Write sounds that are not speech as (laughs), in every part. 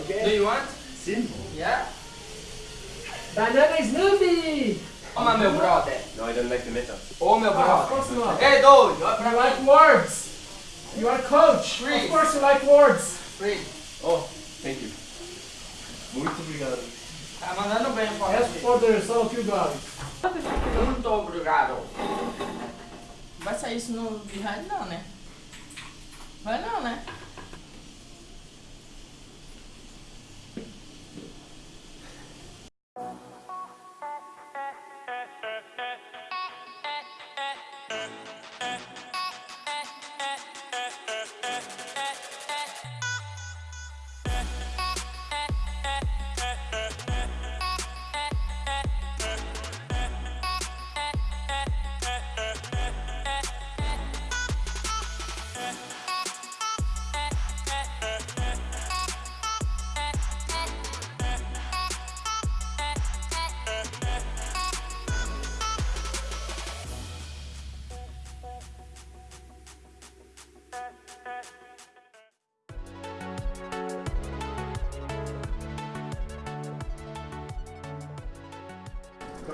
Okay. Do you want? Sim. Yeah? Banana Smoothie! Toma, meu brother. No, I don't like the metal. Ô, meu Ah, of brother. course not. Ei, doido. Olha pra You mim. like words! You are coach! Free. Of course you like words! Free. Oh, thank you. Muito obrigado. Tá mandando bem, pô. Ask for the result you got. Muito obrigado. Vai sair isso no behind não, né? Vai não, né?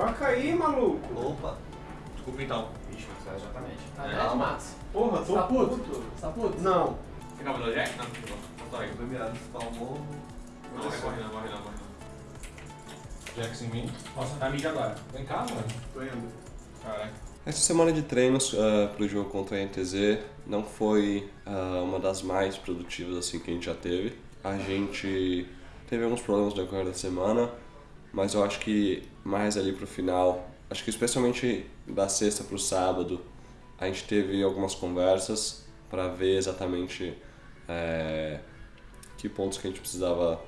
Troca aí, maluco. Opa. Desculpa então. Ixi, mas exatamente. Tá É. vendo, Max? Porra, tô tá puto. puto? Tá puto? Não. Você acabou Jack? Não, não tô aí. Primeiro, espalmou. Não, vai correr não, corre não, corre não. Jax em mim. Nossa, tá mídia agora. Vem cá, mano. Tô indo. Caralho. Essa semana de treinos para o jogo contra a NTZ não foi ah, uma das mais produtivas assim que a gente já teve. A gente teve alguns problemas no decorrer da semana, mas eu acho que mais ali pro final, acho que especialmente da sexta pro sábado, a gente teve algumas conversas para ver exatamente eh, que pontos que a gente precisava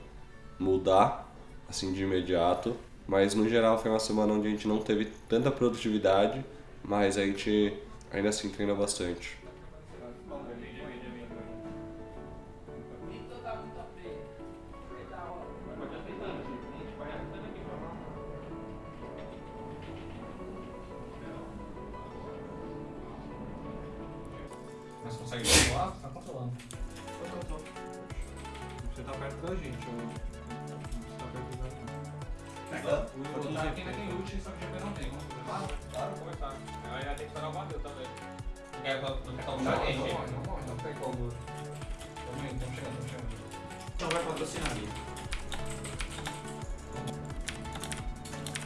mudar assim de imediato. Mas no geral foi uma semana onde a gente não teve tanta produtividade, mas a gente ainda assim treina bastante. Consegue controlar? Tá controlando. Você tá perto da gente, eu. Você tá perto da gente. O o Dark ainda tem ult, só que o GP não tem. Vamos começar? Claro, vou começar. Aí vai ter que esperar o Badeu também. Não quer não quer Não, um não, não, não, não, não tem como. Tamo indo, tamo chegando, tamo chegando. Então vai patrocinar ali.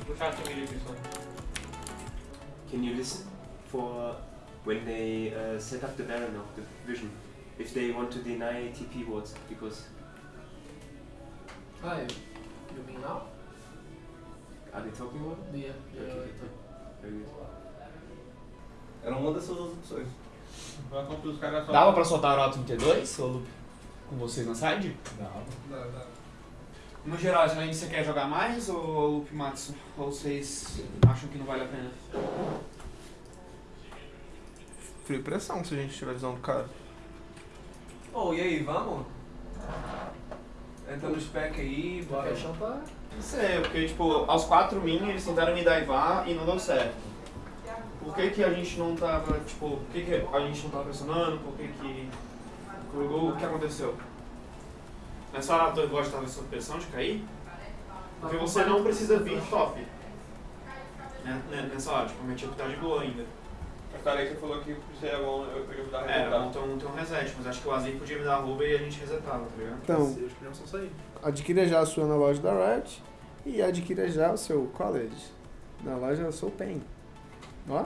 Puxar esse milho, pessoal. Can you listen for when they uh, set up the Baron of the vision? If they want to deny TP wards, because Ah, you, mean now? are they talking about it? Yeah, yeah, Okay. Very good. Era uma dessas duas opções. Dava pra soltar o Auto 32 ou com vocês na side? Não. No geral, além você quer jogar mais ou Loop Matsu? Ou vocês acham que não vale a pena? Frio pressão se a gente tiver visão do cara. Ô, e aí, vamos? Entra no spec aí, bora. caixão tá... Não sei, porque tipo, aos 4 min eles tentaram me daivar e não deu certo. Por que, que a gente não tava, tipo, por que, que a gente não tava pressionando? Por que que. O que aconteceu? Nessa hora do igual estava sob pressão de cair? Porque você não precisa vir top. Né? né, Nessa hora, tipo, minha equipe tá de boa ainda. Aí você falou que seria bom eu podia mudar a É, resultado. montou um, tem um reset, mas acho que o Azir podia me dar a rouba e a gente resetava, tá ligado? Então, Eles podiam só sair. adquira já a sua na loja da Riot e adquira já o seu college na loja Soul Pen. Ó.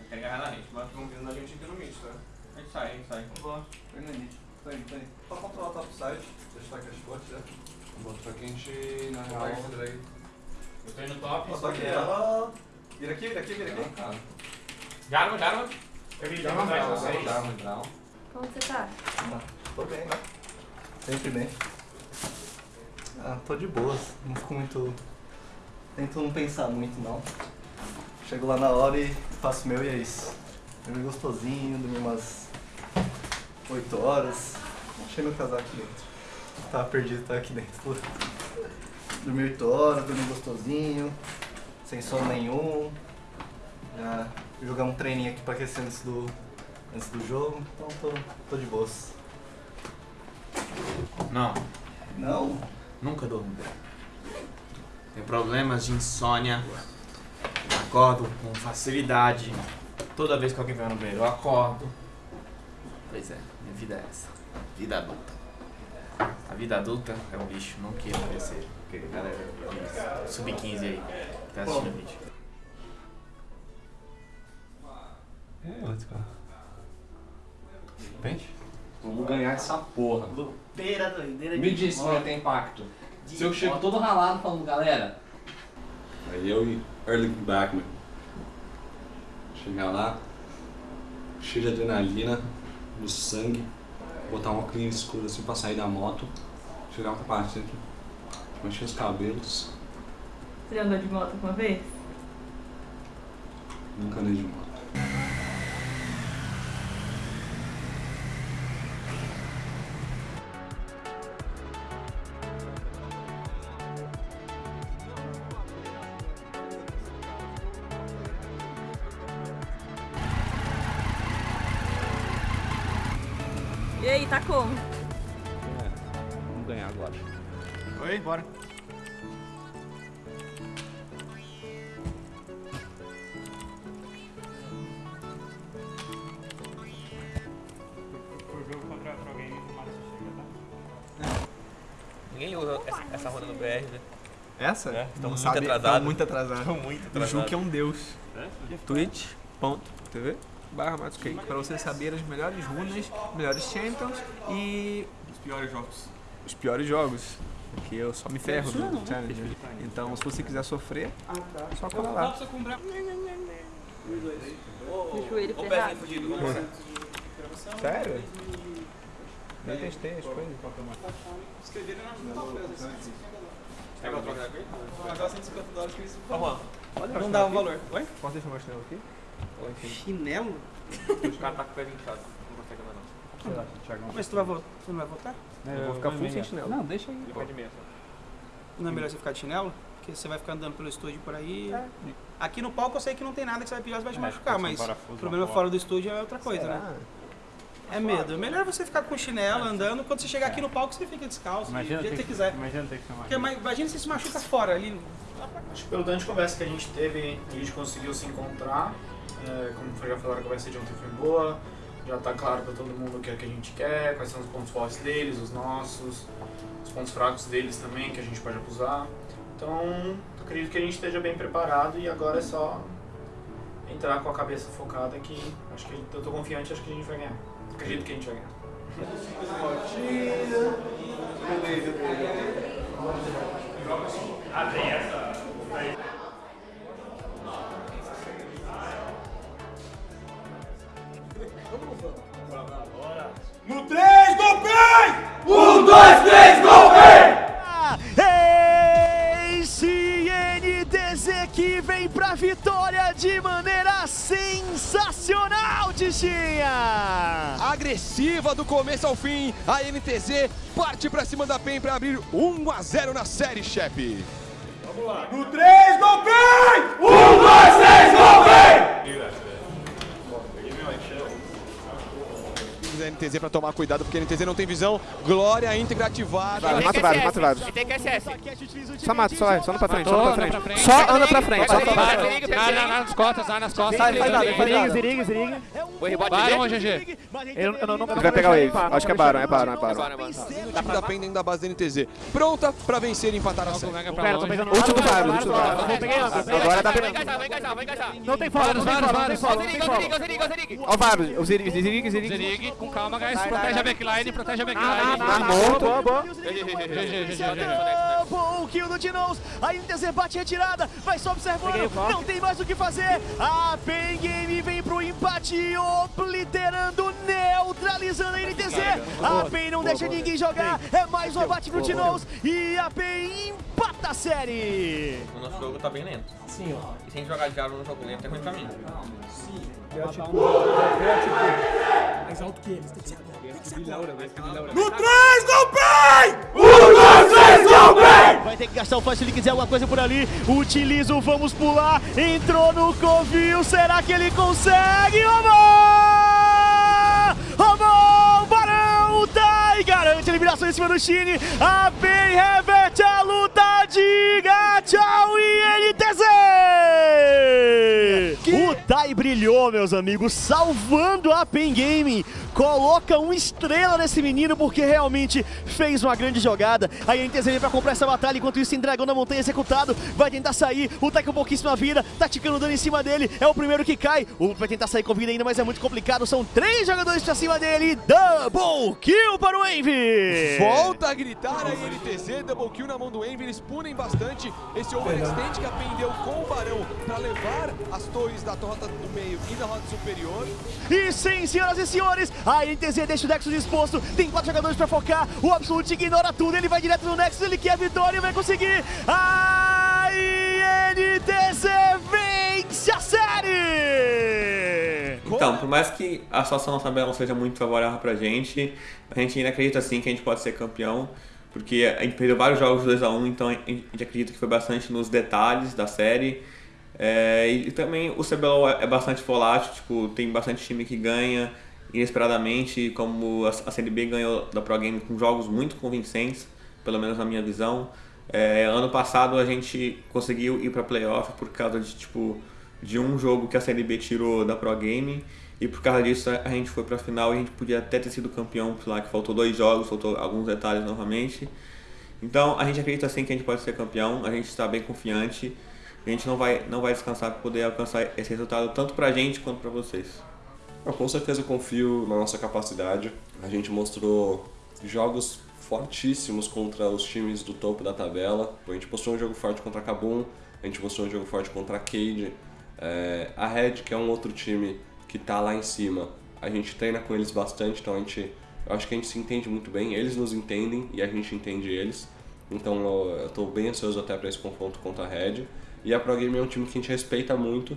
Eu quero agarrar na gente, mas Estão vindo a gente aqui no mid, tá? a gente sai, a gente sai. Boa. Foi na Elite. Tá tá aí. Só controlar o top side. Deixa eu tacar as já. Bom, só que a gente, na real... Eu tô indo top. Só que ela... Vira aqui, vira aqui, vira aqui. Cara, Garma, Garma. Eu vi Garma atrás de vocês. um. Como você tá? Tô bem, né? Sempre bem. Ah, tô de boas. Não fico muito... Tento não pensar muito, não. Chego lá na hora e faço o meu e é isso. Dormi gostosinho, dormi umas 8 horas. Achei meu casaco aqui dentro. Tava perdido, tá aqui dentro. Dormi 8 horas, dormi gostosinho, sem sono nenhum. Já jogar um treininho aqui pra aquecer antes do, antes do jogo, então tô, tô de boas. Não, Não? nunca durmo bem. Tenho problemas de insônia. Acordo com facilidade. Toda vez que alguém vai no banheiro, eu acordo. Pois é, minha vida é essa. Vida adulta. A vida adulta é um lixo, não queira parecer. Porque, galera, sub-15 aí, tá assistindo o vídeo. É, let's go. Pente? Vamos ganhar essa porra. Beira doideira Me diz se vai ter impacto. Se eu chego todo ralado falando, galera. Aí eu e Erling Backman. Chegar lá, cheio de adrenalina no sangue, botar uma clean escura assim pra sair da moto, chegar com o capacete, mexer os cabelos, Você já andou de moto uma vez? nunca andei de moto. E aí, tá como? vamos ganhar agora. Oi, bora. Tá? Ninguém usa essa, essa roda no BR, né? Essa? É, Não muito sabe, atrasado. tão muito atrasado. Tão muito O. Juque é um deus. É? Twitch.tv barra Matscake Pra você saber as melhores runas, melhores champions e Os piores jogos. os piores jogos. Que eu só me ferro no Challenger. Então, se você quiser sofrer, só cola lá. Deixa o Ô, ferrado. Sério? Nem testei as coisas. Escreveram na que eu troque daqui? Pagava 150 dólares Ó, Juan. não dava valor. Oi? Posso deixar meu chinelo aqui? Chinelo? Os caras tá com o pezinho inchado. Não consegue andar, não. Sei lá, Thiago. Mas tu, vai vo- tu não vai voltar? Eu vou ficar full sem chinelo. Não, deixa aí. Meia só. Não é melhor você ficar de chinelo? Porque você vai ficar andando pelo estúdio por aí. Aqui no palco eu sei que não tem nada que você vai pisar, você vai te machucar, mas o problema fora do estúdio é outra coisa, né? É medo. É melhor você ficar com chinelo andando. Quando você chegar aqui no palco, você fica descalço, do jeito que você quiser. Imagina ter que chamar. Porque ima- imagina se se machuca fora ali. Acho que pelo tanto de conversa que a gente teve, a gente conseguiu se encontrar. É, como já falaram, a conversa de ontem foi boa. Já tá claro pra todo mundo o que é que a gente quer, quais são os pontos fortes deles, os nossos, os pontos fracos deles também, que a gente pode abusar. Então, acredito que a gente esteja bem preparado e agora é só entrar com a cabeça focada que acho que eu tô confiante, acho que a gente vai ganhar. Acredito que a gente vai ganhar. No Agressiva do começo ao fim, a NTZ parte pra cima da PEN pra abrir 1 a 0 na série, chefe. Vamos lá. No 3, golpei! 1, 2, 3, golpei! Da NTZ pra tomar cuidado, porque a NTZ não tem visão. Glória íntegra ativada. Vai, mata vários, mata vários. E tem que SS. Só mata, só vai, só anda pra frente, só anda pra frente. pra. Só anda pra frente, só anda pra Vai, frente. vai, vai, nas costas, vai nas costas. Sai, faz nada, faz nada. Vai, GG. Eu, não, não Ele vai pegar o Wave. Acho que é Baron, é Baron, é Baron. Da PEN dentro da base da NTZ. Pronta pra vencer e empatar a série. Pra tô pegando Último do Varus, último do peguei Agora tá Vai pegando. encaixar, vai encaixar, vai encaixar. Não tem follow, não tem não Zeriga. Ó o Varus, o Ziriga, Ziriga, Ziriga. Zerig, com calma, guys. Protege a backline, protege a backline. Boa, boa, boa. GG, GG, GG. Bom kill do Dinoz, a NTZ bate retirada, vai só observando, não tem mais o que fazer. A Pen Game vem pro empate, obliterando, neutralizando a NTZ. A Pen não deixa ninguém jogar, é mais um abate pro Dinoz e a Pen empata a série. O nosso jogo tá bem lento. Sim, ó. E se a gente jogar diálogo no jogo lento, é ruim pra mim. Mais alto que eles, tem que ser agora. No 3, golpei! 1, 2, 3, Vai ter que gastar o flash se ele quiser alguma coisa por ali. Utiliza o vamos pular. Entrou no covil. Será que ele consegue? Roubou! Roubou! Tá e a eliminação em cima do Chine. A PEN reverte a luta. Diga tchau e NTZ! O Tai brilhou, meus amigos, salvando a PEN Gaming. Coloca uma estrela nesse menino porque realmente fez uma grande jogada. A NTZ vem pra comprar essa batalha, enquanto isso tem Dragão da Montanha executado. Vai tentar sair, o Tai com pouquíssima vida, tá ticando dano em cima dele. É o primeiro que cai. O vai tentar sair com vida ainda, mas é muito complicado. São três jogadores pra cima dele. Double kill para o Envy! Volta a gritar a NTZ, double kill na mão do Envy, eles punem bastante esse overextend que a PEN deu com o Barão para levar as torres da rota do meio e da rota superior. E sim, senhoras e senhores, a NTZ deixa o Nexus exposto, tem quatro jogadores pra focar, o Absolute ignora tudo, ele vai direto no Nexus, ele quer a vitória e vai conseguir. A NTZ vence a série! Então, por mais que a situação na tabela não seja muito favorável pra gente, a gente ainda acredita sim que a gente pode ser campeão, porque a gente perdeu vários jogos 2x1, então a gente acredita que foi bastante nos detalhes da série. É, e também o CBLOL é bastante volátil, tipo, tem bastante time que ganha inesperadamente, como a CLB ganhou da Pro Game com jogos muito convincentes, pelo menos na minha visão. É, ano passado a gente conseguiu ir para playoff por causa de tipo de um jogo que a CLB tirou da Pro Game e por causa disso a gente foi para a final e a gente podia até ter sido campeão, lá que faltou dois jogos, faltou alguns detalhes novamente. Então a gente acredita sim que a gente pode ser campeão, a gente está bem confiante. A gente não vai, não vai descansar para poder alcançar esse resultado tanto pra gente quanto pra vocês. Eu com certeza confio na nossa capacidade. A gente mostrou jogos fortíssimos contra os times do topo da tabela. A gente mostrou um jogo forte contra a Kabum, a gente mostrou um jogo forte contra a Cade. É, a Red, que é um outro time que está lá em cima, a gente treina com eles bastante, então a gente, eu acho que a gente se entende muito bem, eles nos entendem e a gente entende eles. Então eu estou bem ansioso até para esse confronto contra a Red. E a Pro Game é um time que a gente respeita muito,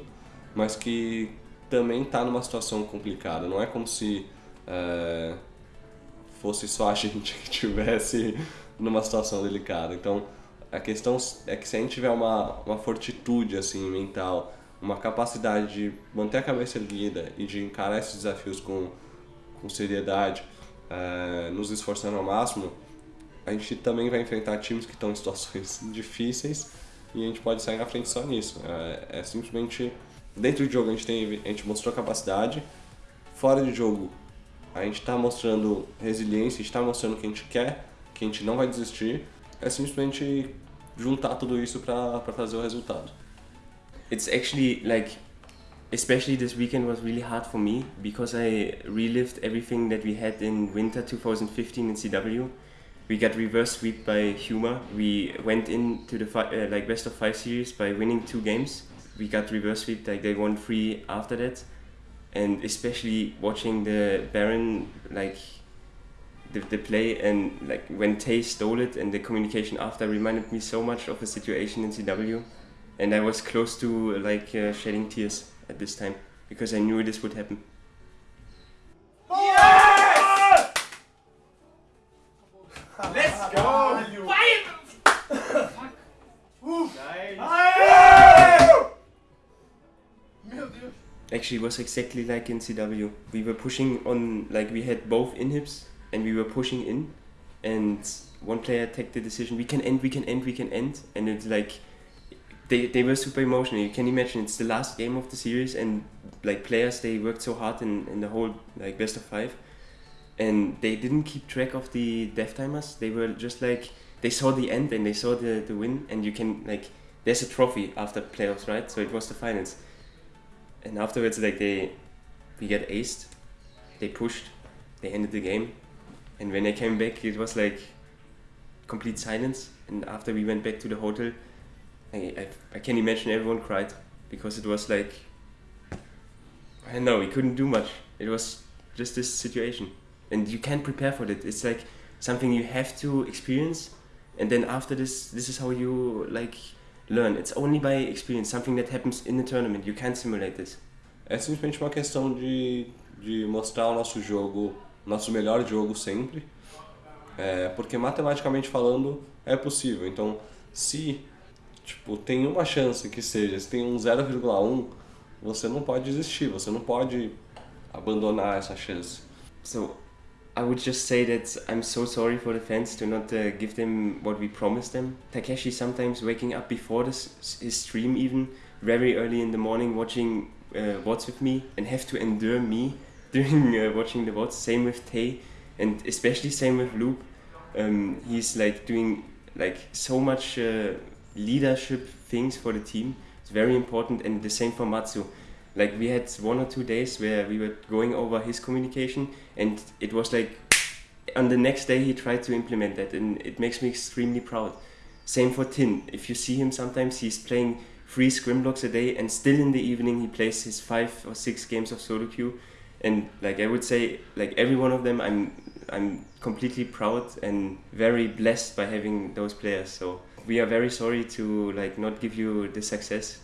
mas que também está numa situação complicada. Não é como se é, fosse só a (laughs) gente que tivesse numa situação delicada. Então, a questão é que se a gente tiver uma, uma fortitude assim mental, uma capacidade de manter a cabeça erguida e de encarar esses desafios com, com seriedade, é, nos esforçando ao máximo, a gente também vai enfrentar times que estão em situações (laughs) difíceis e a gente pode sair na frente só nisso. É, é simplesmente dentro de jogo a gente tem a gente mostrou capacidade, fora de jogo a gente está mostrando resiliência, está mostrando que a gente quer, que a gente não vai desistir. É simplesmente juntar tudo isso para trazer o resultado. It's actually like especially this weekend was really hard for me because I relived everything that we had in winter 2015 in CW. We got reverse sweep by Huma. We went into the uh, like best of five series by winning two games. We got reverse sweep like they won three after that, and especially watching the Baron like the, the play and like when Tay stole it and the communication after reminded me so much of a situation in CW, and I was close to like uh, shedding tears at this time because I knew this would happen. yes! Let's go! Actually, was exactly like in CW. We were pushing on, like we had both inhibs, and we were pushing in, and one player took the decision: we can end, we can end, we can end, and it's like they they were super emotional. You can imagine it's the last game of the series, and like players they worked so hard in in the whole like best of five, and they didn't keep track of the death timers. They were just like they saw the end and they saw the the win, and you can like there's a trophy after playoffs, right? So it was the finals and afterwards like they we get aced. They pushed. They ended the game. And when i came back it was like complete silence. And after we went back to the hotel i, I, I can imagine everyone cried because it was like i know we couldn't do much. It was just this situation. And you can't prepare for it it's like something you have to experience. And then after this this is how you like learn. It's only by experience, something that happens in the tournament. You can't simulate this. É simplesmente uma questão de, de mostrar o nosso jogo, nosso melhor jogo sempre. É, porque matematicamente falando é possível. Então, se tipo, tem uma chance que seja, se tem um 0,1, você não pode desistir, você não pode abandonar essa chance. So, I would just say that I'm so sorry for the fans to not uh, give them what we promised them. Takeshi sometimes waking up before this, his stream even very early in the morning watching uh, VODs with me and have to endure me (laughs) during uh, watching the VODs. Same with Tay and especially same with Loop. Um, he's like doing like so much uh, leadership things for the team. It's very important and the same for Matsu. Like we had one or two days where we were going over his communication and it was like on the next day he tried to implement that and it makes me extremely proud. Same for Tin. If you see him sometimes he's playing three scrim blocks a day and still in the evening he plays his five or six games of solo queue and like I would say like every one of them I'm I'm completely proud and very blessed by having those players so we are very sorry to like not give you the success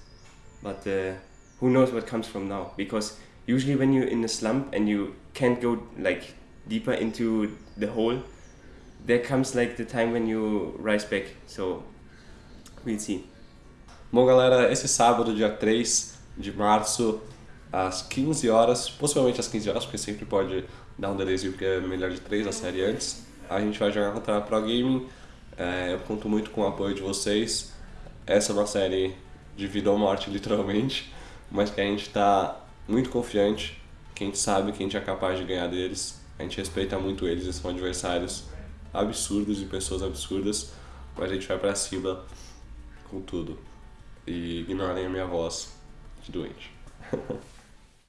but uh, who knows what comes from now because usually when you're in a slump and you can't go like deeper into the hole there comes like the time when you rise back so we'll see Bom, galera, esse sábado, dia 3 de março, às 15 horas, possivelmente às 15 horas, porque sempre pode dar um delayzinho, porque é melhor de 3 a série antes, a gente vai jogar contra a Pro Gaming. É, eu conto muito com o apoio de vocês. Essa é uma série de vida ou morte, (laughs) literalmente, mas que a gente está muito confiante, que a gente sabe que a gente é capaz de ganhar deles. A gente respeita muito eles, eles são adversários absurdos e pessoas absurdas, mas a gente vai pra cima com tudo. E ignorem a minha voz de doente. (laughs)